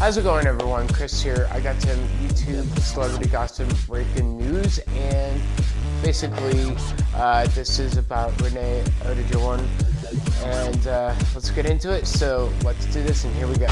How's it going everyone? Chris here. I got some YouTube celebrity gossip breaking news and basically uh, this is about Renee Auberjonois and uh, let's get into it. So let's do this and here we go.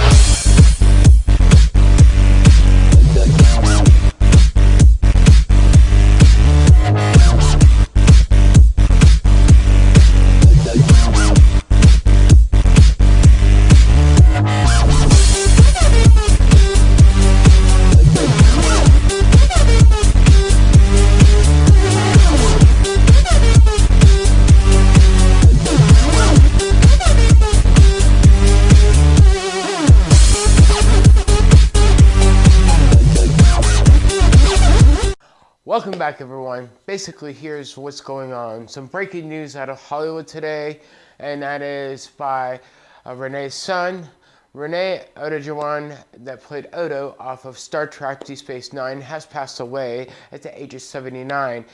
Welcome back everyone. Basically here's what's going on. Some breaking news out of Hollywood today and that is by uh, Renee's son, Renee Auberjonois that played Odo off of Star Trek Deep Space Nine has passed away at the age of 79.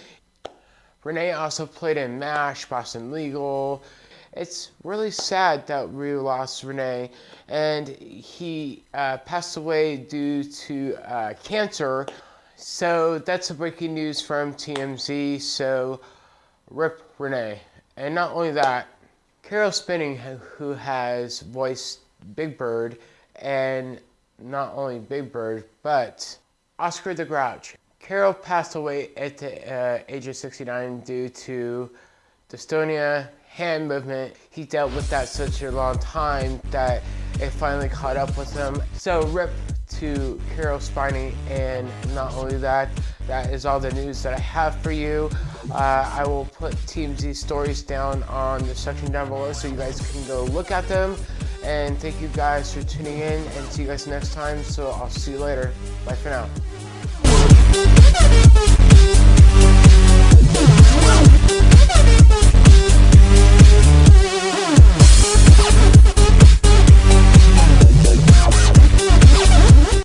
Renee also played in MASH, Boston Legal. It's really sad that we lost Renee and he uh, passed away due to uh, cancer so that's the breaking news from TMZ. So rip Renee. And not only that, Caroll Spinney, who has voiced Big Bird, and not only Big Bird, but Oscar the Grouch. Caroll passed away at the uh, age of 69 due to dystonia, hand movement. He dealt with that such a long time that it finally caught up with him. So rip to Caroll Spinney and not only that, that is all the news that I have for you. Uh, I will put TMZ stories down on the section down below so you guys can go look at them. And thank you guys for tuning in and see you guys next time. So I'll see you later. Bye for now.